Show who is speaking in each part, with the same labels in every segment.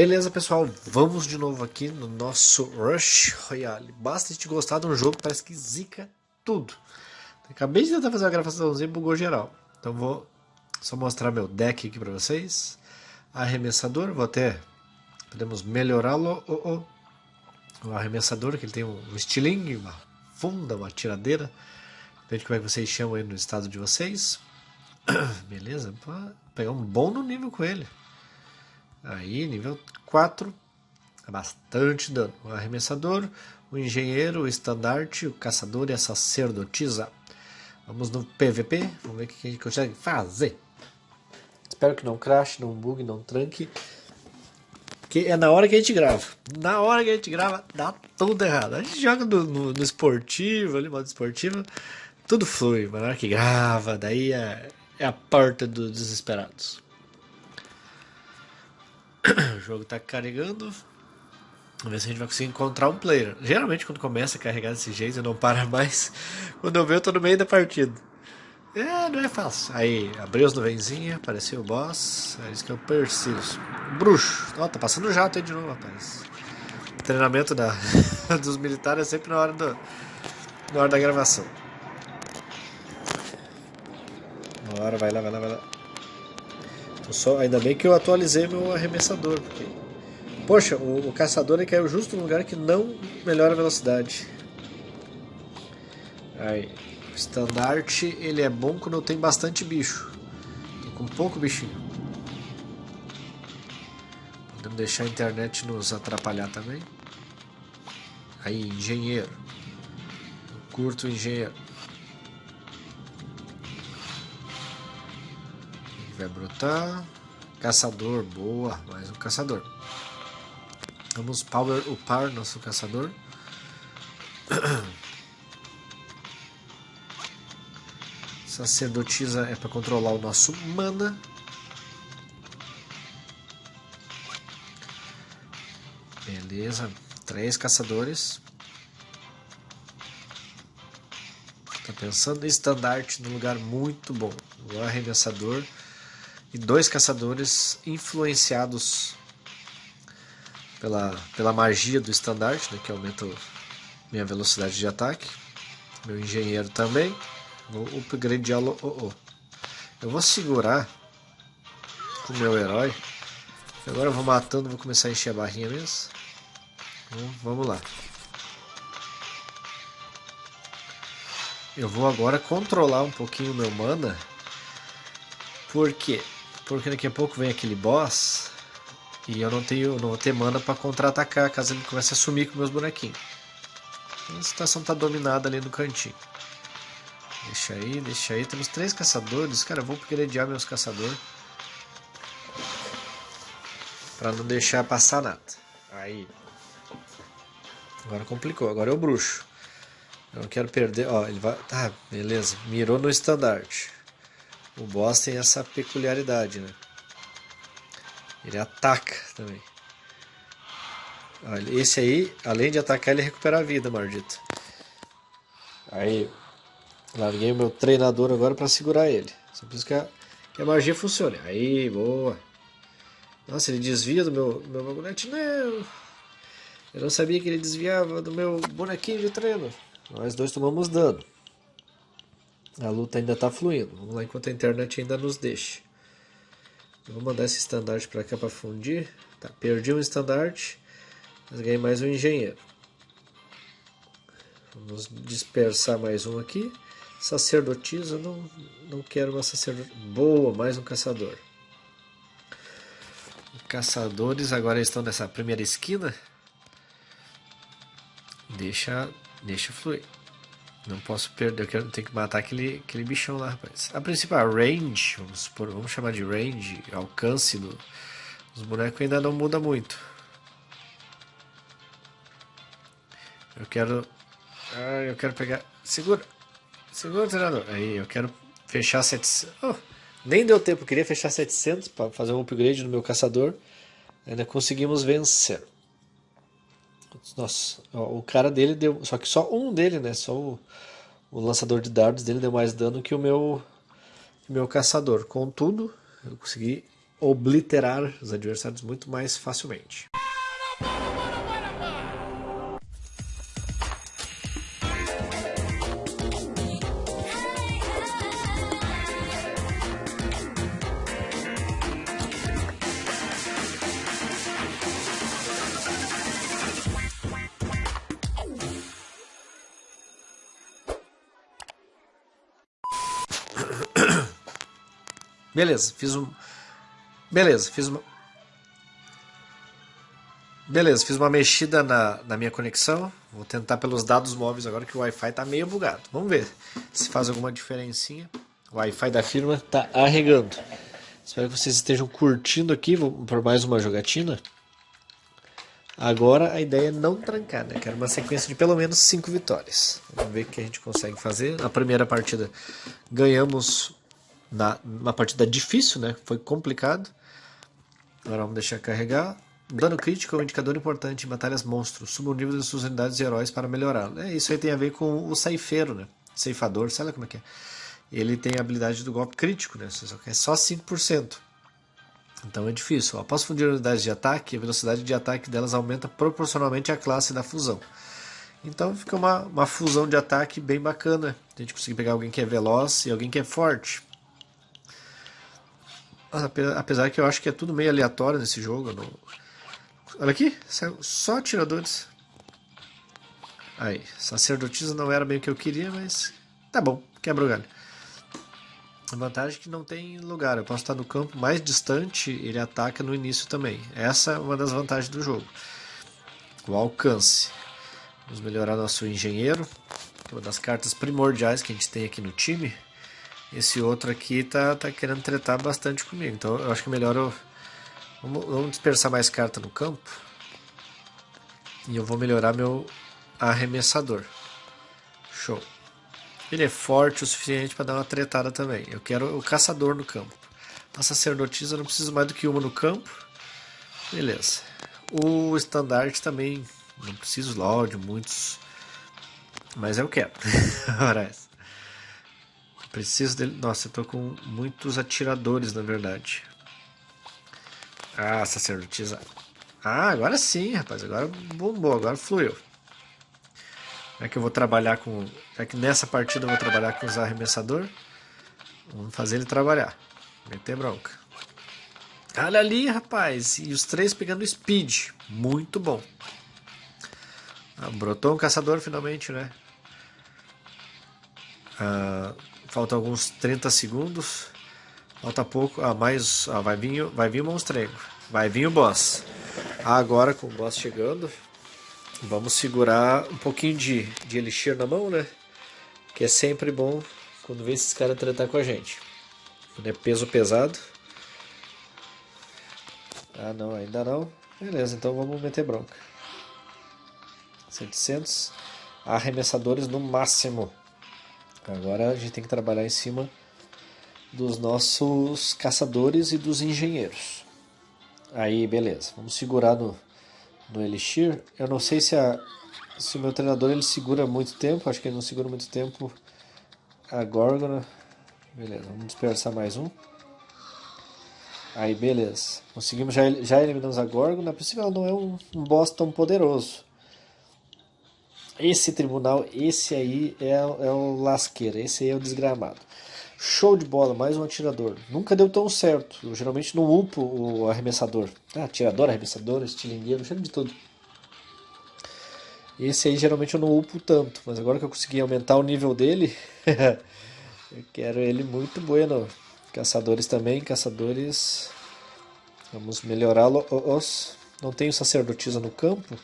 Speaker 1: Beleza, pessoal, vamos de novo aqui no nosso Rush Royale. Basta te gostar de um jogo parece que zica tudo. Acabei de tentar fazer uma gravaçãozinha e bugou geral. Então vou só mostrar meu deck aqui para vocês. Arremessador, vou até... Podemos melhorá-lo. Oh, oh. O arremessador, que ele tem um estilingue, uma funda, uma tiradeira. Depende de como é que vocês chamam aí no estado de vocês. Beleza, vou pegar um bom no nível com ele. Aí, nível 4, é bastante dano. O arremessador, o engenheiro, o estandarte, o caçador e a sacerdotisa. Vamos no PVP, vamos ver o que a gente consegue fazer. Espero que não crash, não bugue, não tranque. Que é na hora que a gente grava. Na hora que a gente grava, dá tudo errado. A gente joga no, no, no esportivo, ali, modo esportivo, tudo flui. Mas na hora que grava, daí é, é a porta dos desesperados. o jogo está carregando. Vamos ver se a gente vai conseguir encontrar um player. Geralmente quando começa a carregar desse jeito, não para mais. Quando eu vejo, eu tô no meio da partida. É, não é fácil. Aí, abriu as nuvenzinhas, apareceu o boss. É isso que eu persigo. Bruxo. Ó, tá passando jato aí de novo, rapaz. O treinamento da, dos militares é sempre na hora, do, na hora da gravação. Bora, vai lá, vai lá, vai lá. Só, ainda bem que eu atualizei meu arremessador. Porque... Poxa, o, o caçador ele caiu justo no lugar que não melhora a velocidade. Aí, o estandarte ele é bom quando tem bastante bicho. Tô com pouco bichinho. Podemos deixar a internet nos atrapalhar também. Aí, engenheiro. Eu curto engenheiro. Vai brotar. Caçador, boa, mais um caçador. Vamos power upar nosso caçador. Sacerdotisa é para controlar o nosso mana. Beleza, três caçadores. Tá pensando em estandarte num lugar muito bom. O arremessador e dois caçadores influenciados pela, pela magia do estandarte, né, que aumenta minha velocidade de ataque. Meu engenheiro também. Vou upgradeá-lo. Oh, oh. Eu vou segurar com o meu herói. Agora eu vou matando, vou começar a encher a barrinha mesmo. Então, vamos lá. Eu vou agora controlar um pouquinho o meu mana. Por quê? Porque daqui a pouco vem aquele boss e eu não tenho não vou ter mana para contra-atacar caso ele comece a sumir com meus bonequinhos. Então a situação tá dominada ali no cantinho. Deixa aí, deixa aí. Temos três caçadores. Cara, eu vou upgradear meus caçadores. Pra não deixar passar nada. Aí. Agora complicou. Agora é o bruxo. Eu não quero perder. Ó, ele vai. Tá, beleza. Mirou no estandarte. O boss tem essa peculiaridade, né? Ele ataca também. Olha, esse aí, além de atacar, ele recupera a vida, maldito. Aí, larguei o meu treinador agora para segurar ele. Só preciso que a, que a magia funcione. Aí, boa. Nossa, ele desvia do meu, meu bagulhete. Não! Eu não sabia que ele desviava do meu bonequinho de treino. Nós dois tomamos dano. A luta ainda está fluindo. Vamos lá enquanto a internet ainda nos deixa. Eu vou mandar esse estandarte para cá para fundir. Tá, perdi um estandarte, mas ganhei mais um engenheiro. Vamos dispersar mais um aqui. Sacerdotisa, não, não quero uma sacerdotisa. Boa, mais um caçador. Caçadores agora estão nessa primeira esquina. Deixa, deixa fluir. Não posso perder, eu quero, tenho que matar aquele, aquele bichão lá, rapaz. A principal, range, vamos, supor, vamos chamar de range, alcance do, dos bonecos ainda não muda muito. Eu quero... Ah, eu quero pegar... Segura! Segura, treinador! Aí, eu quero fechar 700... Oh, nem deu tempo, eu queria fechar 700 para fazer um upgrade no meu caçador. Ainda conseguimos vencer. Nossa, o cara dele deu. Só que só um dele, né? Só o, o lançador de dardos dele deu mais dano que o meu, meu caçador. Contudo, eu consegui obliterar os adversários muito mais facilmente. Beleza, fiz um. Beleza, fiz uma. Beleza, fiz uma mexida na, na minha conexão. Vou tentar pelos dados móveis agora que o Wi-Fi tá meio bugado. Vamos ver se faz alguma diferencinha. O Wi-Fi da firma tá arregando. Espero que vocês estejam curtindo aqui por mais uma jogatina. Agora a ideia é não trancar, né? Quero uma sequência de pelo menos 5 vitórias. Vamos ver o que a gente consegue fazer. Na primeira partida ganhamos na, uma partida difícil, né? Foi complicado. Agora vamos deixar carregar. Dano crítico é um indicador importante em batalhas monstros. Suba o nível das suas unidades e heróis para melhorá-lo. É, isso aí tem a ver com o ceifeiro, né? Ceifador, sei lá como é que é. Ele tem a habilidade do golpe crítico, né? Só é só 5%. Então é difícil. Após fundir unidades de ataque, a velocidade de ataque delas aumenta proporcionalmente à classe da fusão. Então fica uma, uma fusão de ataque bem bacana. A gente conseguir pegar alguém que é veloz e alguém que é forte. Apesar que eu acho que é tudo meio aleatório nesse jogo. Não... Olha aqui, só atiradores. Aí, sacerdotisa não era bem o que eu queria, mas tá bom, quebra o galho. A vantagem é que não tem lugar, eu posso estar no campo mais distante, ele ataca no início também. Essa é uma das vantagens do jogo. O alcance. Vamos melhorar nosso engenheiro, que é uma das cartas primordiais que a gente tem aqui no time. Esse outro aqui tá, tá querendo tretar bastante comigo. Então eu acho que é melhor eu... Vamos, vamos dispersar mais carta no campo. E eu vou melhorar meu arremessador. Show. Ele é forte o suficiente para dar uma tretada também. Eu quero o caçador no campo. A sacerdotisa eu não preciso mais do que uma no campo. Beleza. O estandarte também não preciso logo de muitos. Mas eu quero. Preciso dele. Nossa, eu tô com muitos atiradores, na verdade. Ah, sacerdotisa. Ah, agora sim, rapaz. Agora bombou, agora fluiu. Já que eu vou trabalhar com. Já que nessa partida eu vou trabalhar com os arremessador. Vamos fazer ele trabalhar. Meter bronca. Olha ali, rapaz. E os três pegando speed. Muito bom. Ah, brotou um caçador finalmente, né? Ah, Falta alguns 30 segundos. Falta pouco. Ah, mais. Ah, vai vir, vai vir o monstrengo. Vai vir o boss. Agora com o boss chegando. Vamos segurar um pouquinho de, de elixir na mão, né? Que é sempre bom quando vê esses caras tratar com a gente. Quando é peso pesado. Ah, não, ainda não. Beleza, então vamos meter bronca. 700 arremessadores no máximo. Agora a gente tem que trabalhar em cima dos nossos caçadores e dos engenheiros. Aí, beleza. Vamos segurar no, no Elixir. Eu não sei se, a, se o meu treinador ele segura muito tempo. Acho que ele não segura muito tempo a Górgona. Beleza, vamos dispersar mais um. Aí, beleza. Conseguimos, já, já eliminamos a Górgona. A princípio ela não é um, um boss tão poderoso. Esse tribunal, esse aí é, é o lasqueira, esse aí é o desgramado. Show de bola, mais um atirador. Nunca deu tão certo. Eu geralmente não upo o arremessador. Ah, atirador, arremessador, estilingueiro, cheio de tudo. Esse aí geralmente eu não upo tanto, mas agora que eu consegui aumentar o nível dele, eu quero ele muito bueno. Caçadores também, caçadores. Vamos melhorá-los. Não tenho sacerdotisa no campo.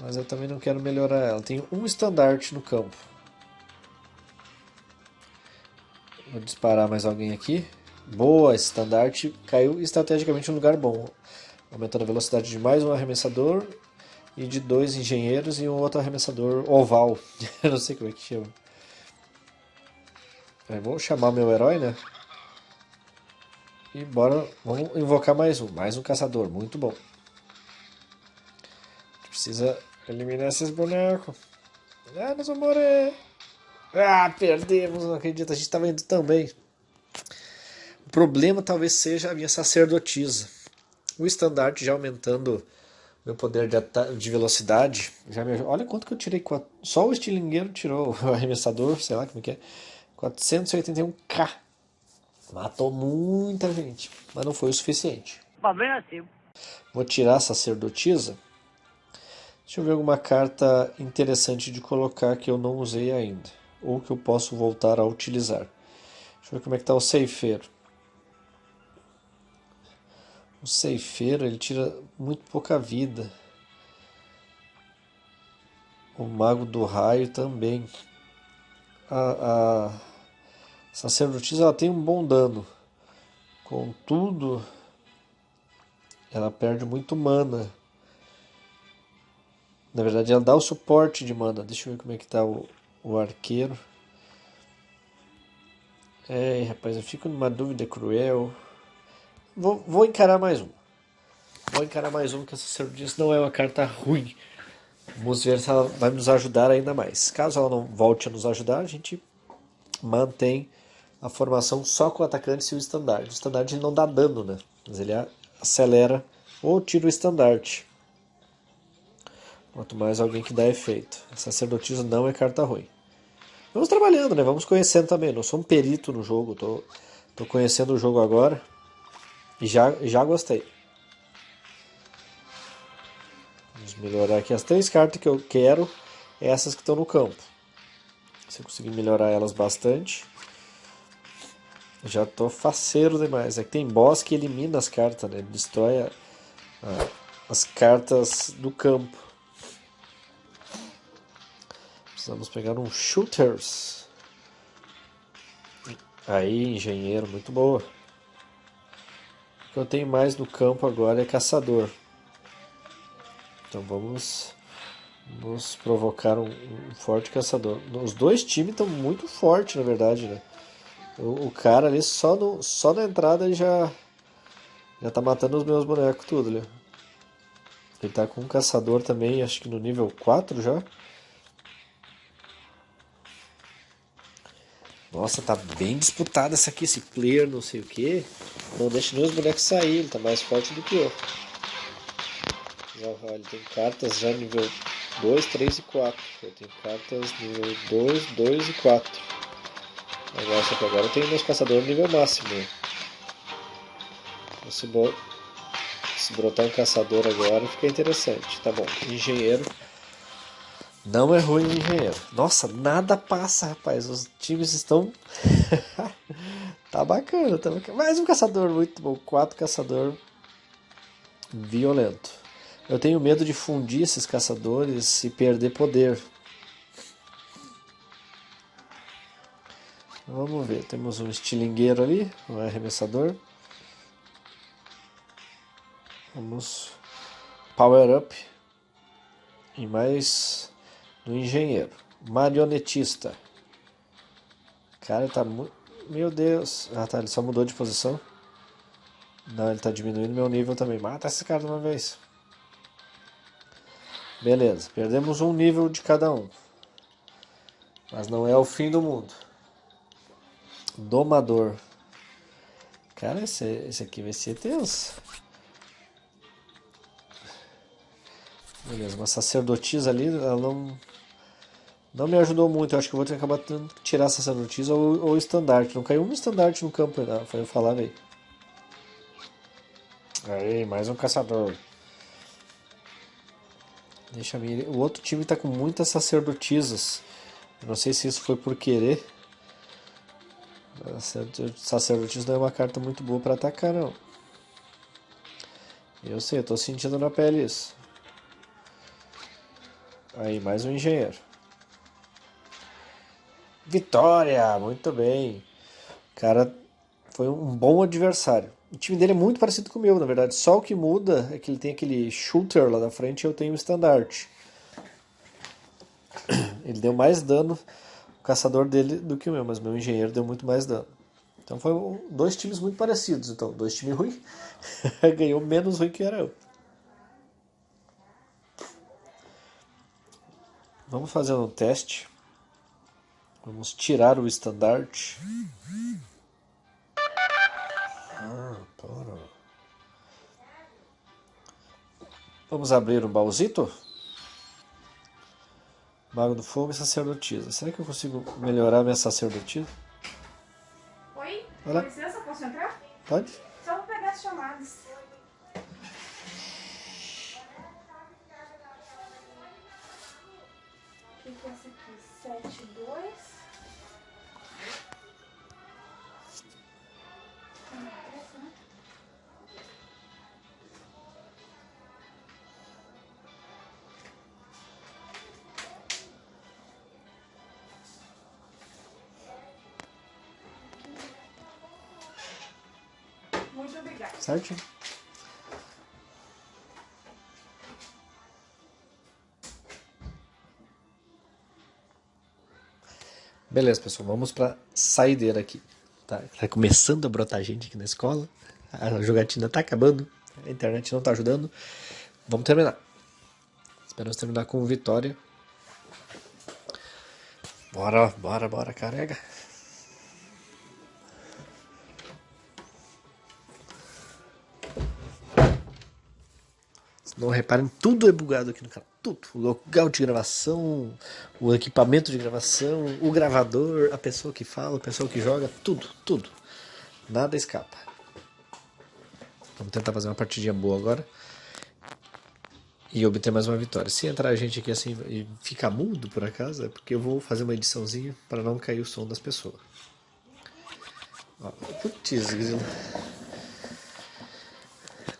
Speaker 1: Mas eu também não quero melhorar ela. Tem um estandarte no campo. Vou disparar mais alguém aqui. Boa, esse estandarte caiu estrategicamente em um lugar bom. Aumentando a velocidade de mais um arremessador e de dois engenheiros e um outro arremessador oval. eu não sei como é que chama. Aí, vou chamar meu herói, né? E bora, vamos invocar mais um. Mais um caçador, muito bom. Precisa eliminar esses bonecos. Ah, nós vamos morrer. Ah, perdemos, não acredito. A gente estava indo tão bem. problema talvez seja a minha sacerdotisa. O estandarte já aumentando meu poder de, de velocidade. Já me... Olha quanto que eu tirei. Só o estilingueiro tirou o arremessador, sei lá como que é. 481k. Matou muita gente, mas não foi o suficiente.
Speaker 2: assim.
Speaker 1: Vou tirar a sacerdotisa. Deixa eu ver alguma carta interessante de colocar que eu não usei ainda. Ou que eu posso voltar a utilizar. Deixa eu ver como é que está o ceifeiro. O ceifeiro ele tira muito pouca vida. O mago do raio também. A, a sacerdotisa ela tem um bom dano. Contudo, ela perde muito mana. Na verdade, ela dá o suporte de mana. Deixa eu ver como é que tá o, o arqueiro. É, rapaz, eu fico numa dúvida cruel. Vou, vou encarar mais um. Vou encarar mais um, que essa sacerdotisa não é uma carta ruim. Vamos ver se ela vai nos ajudar ainda mais. Caso ela não volte a nos ajudar, a gente mantém a formação só com o atacante e o estandarte. O estandarte não dá dano, né? Mas ele acelera ou tira o estandarte. Quanto mais alguém que dá efeito. Sacerdotisa não é carta ruim. Vamos trabalhando, né? Vamos conhecendo também. Não sou um perito no jogo. Tô, tô conhecendo o jogo agora. E já, já gostei. Vamos melhorar aqui as três cartas que eu quero. Essas que estão no campo. Se eu conseguir melhorar elas bastante. Já tô faceiro demais. É que tem boss que elimina as cartas, né? Destrói a, a, as cartas do campo. Precisamos pegar um shooters. Aí, engenheiro, muito boa. O que eu tenho mais no campo agora é caçador. Então vamos, vamos provocar um, um forte caçador. Os dois times estão muito fortes, na verdade, né? O, o, cara ali só, no, só na entrada já, já tá matando os meus bonecos tudo ali. Ele tá com um caçador também, acho que no nível 4 já. Nossa, tá bem disputada essa aqui, esse player não sei o que. Não deixa nem os bonecos sair, ele tá mais forte do que eu. Já, ele tem cartas já nível 2, 3 e 4. Eu tenho cartas nível 2, 2 e 4. Agora, só que agora eu tenho meus caçadores nível máximo. Se, brotar um caçador agora fica interessante. Tá bom, engenheiro. Não é ruim o engenheiro. Nossa, nada passa, rapaz. Os times estão. tá bacana, tá bacana. Mais um caçador muito bom. Quatro caçador violento. Eu tenho medo de fundir esses caçadores e perder poder. Vamos ver, temos um estilingueiro ali, um arremessador. Vamos power up e mais do engenheiro. Marionetista. Cara, tá muito. Meu Deus. Ah, tá. Ele só mudou de posição. Não, ele tá diminuindo meu nível também. Mata esse cara de uma vez. Beleza. Perdemos um nível de cada um. Mas não é o fim do mundo. Domador. Cara, esse, esse aqui vai ser tenso. Beleza, uma sacerdotisa ali, ela não não me ajudou muito, eu acho que eu vou ter que acabar tendo que tirar essa sacerdotisa ou, ou estandarte. Não caiu um estandarte no campo ainda, foi eu falar, velho. Aí, mais um caçador. Deixa eu O outro time tá com muitas sacerdotisas. Eu não sei se isso foi por querer. Sacerdotisa não é uma carta muito boa para atacar, não. Eu sei, eu tô sentindo na pele isso. Aí, mais um engenheiro. Vitória! Muito bem. Cara foi um bom adversário. O time dele é muito parecido com o meu, na verdade. Só o que muda é que ele tem aquele shooter lá da frente e eu tenho o standard. Ele deu mais dano, o caçador dele, do que o meu, mas meu engenheiro deu muito mais dano. Então foi dois times muito parecidos. Então, dois times ruins. Ganhou menos ruim que era eu. Vamos fazer um teste. Vamos tirar o estandarte. Ah, para. Vamos abrir um baúzito? Mago do Fogo e Sacerdotisa. Será que eu consigo melhorar minha sacerdotisa?
Speaker 2: Oi? Com licença, posso entrar?
Speaker 1: Pode.
Speaker 2: Só vou pegar as chamadas. O que é essa aqui? 7, 2... Muito obrigada.
Speaker 1: Certo? Beleza, pessoal, vamos pra saideira aqui. Tá, tá começando a brotar gente aqui na escola. A jogatina tá acabando. A internet não tá ajudando. Vamos terminar. Esperamos terminar com vitória. Bora, bora, bora, carrega. Não reparem, tudo é bugado aqui no canal. Tudo. O local de gravação, o equipamento de gravação, o gravador, a pessoa que fala, a pessoa que joga, tudo, tudo. Nada escapa. Vamos tentar fazer uma partidinha boa agora. E obter mais uma vitória. Se entrar a gente aqui assim e ficar mudo por acaso, é porque eu vou fazer uma ediçãozinha para não cair o som das pessoas. Putz.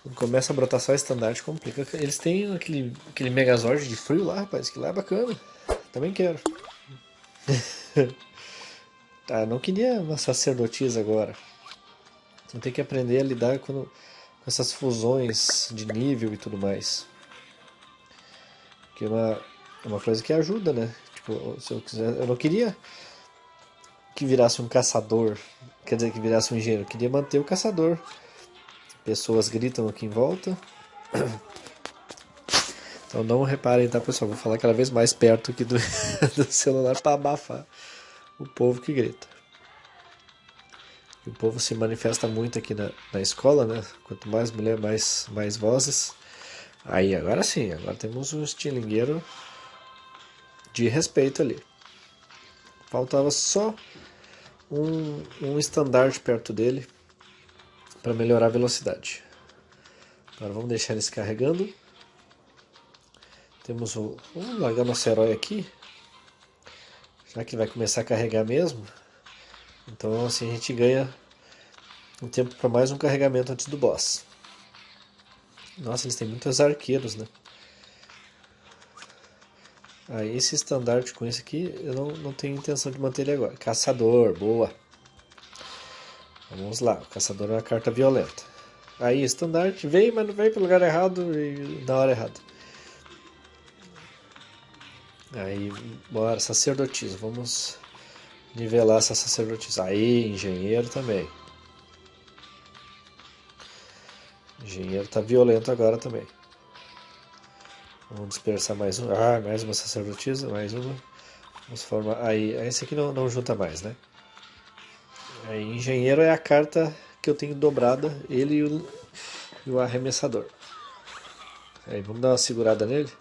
Speaker 1: Quando começa a brotar só estandarte, complica. Eles têm aquele, aquele Megazord de frio lá, rapaz, que lá é bacana. Também quero. tá, não queria uma sacerdotisa agora. Então tem que aprender a lidar com, com essas fusões de nível e tudo mais. Que é uma, é uma coisa que ajuda, né? Tipo, se eu quiser. Eu não queria que virasse um caçador. Quer dizer, que virasse um engenheiro. Eu queria manter o caçador. Pessoas gritam aqui em volta. Então não reparem, tá pessoal? Vou falar cada vez mais perto aqui do, do celular para abafar o povo que grita. E o povo se manifesta muito aqui na, na escola, né? Quanto mais mulher, mais, mais vozes. Aí, agora sim, agora temos um estilingueiro de respeito ali. Faltava só um, um estandarte perto dele para melhorar a velocidade. Agora vamos deixar eles carregando. Temos o... Vamos largar nosso herói aqui. Já que vai começar a carregar mesmo. Então assim a gente ganha um tempo para mais um carregamento antes do boss. Nossa, eles têm muitos arqueiros, né? Ah, esse estandarte com esse aqui, eu não, não tenho intenção de manter ele agora. Caçador, boa. Vamos lá, o caçador é uma carta violenta. Aí, estandarte, veio, mas não veio para lugar errado e na hora errada. Aí, bora, sacerdotisa, vamos nivelar essa sacerdotisa. Aí, engenheiro também. Engenheiro tá violento agora também. Vamos dispersar mais um. Ah, mais uma sacerdotisa, mais uma. Vamos formar. Aí, esse aqui não, não junta mais, né? Aí, engenheiro é a carta que eu tenho dobrada, ele e o, e o arremessador. Aí, vamos dar uma segurada nele.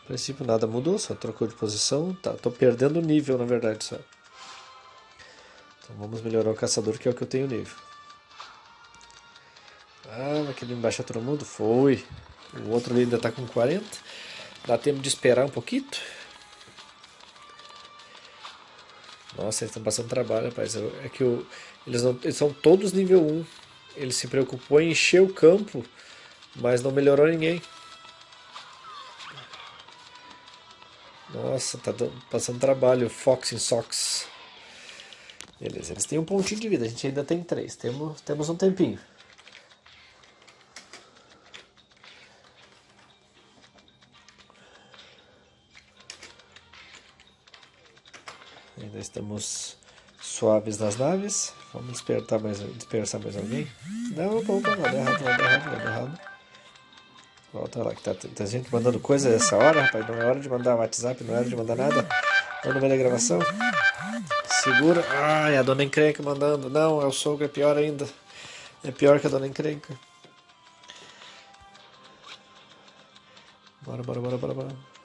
Speaker 1: No princípio nada mudou, só trocou de posição. Tá, tô perdendo nível, na verdade, só. Então vamos melhorar o caçador, que é o que eu tenho nível. Ah, aquele embaixo é todo mundo? Foi. O outro ali ainda está com 40. Dá tempo de esperar um pouquinho. Nossa, eles estão passando trabalho, rapaz. É que eles, não, eles são todos nível 1. Ele se preocupou em encher o campo, mas não melhorou ninguém. Nossa, tá passando trabalho. Fox em Sox. Beleza, eles têm um pontinho de vida. A gente ainda tem três. Temos, temos um tempinho. Estamos suaves nas naves. Vamos despertar mais, dispersar mais alguém. Não, opa, vai dar errado, dar errado, dar errado. Volta lá, que tá, tá gente mandando coisa essa hora, rapaz. Não é hora de mandar WhatsApp, não é hora de mandar nada. Tá no meio da gravação. Segura. Ai, a dona encrenca mandando. Não, é o sogro, é pior ainda. É pior que a dona encrenca. Bora, bora, bora, bora, bora.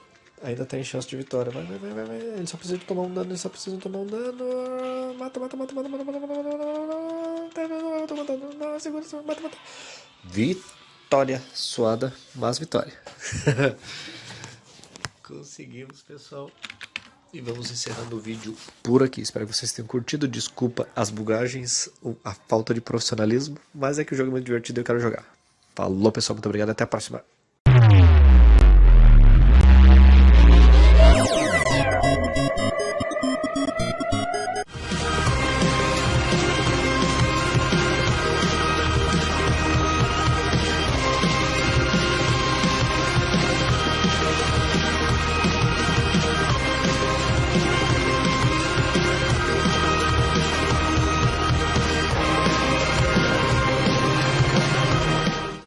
Speaker 1: Ainda tem chance de vitória. Vai, vai, vai, vai. Ele só precisa tomar um dano, ele só precisa tomar um dano. Mata, mata, mata, mata, mata, mata, mata, mata, mata, mata, mata, segura, segura, mata, mata. Vitória suada, mas vitória. Conseguimos, pessoal. E vamos encerrando o vídeo por aqui. Espero que vocês tenham curtido. Desculpa as bugagens, a falta de profissionalismo, mas é que o jogo é muito divertido e eu quero jogar. Falou, pessoal. Muito obrigado. Até a próxima.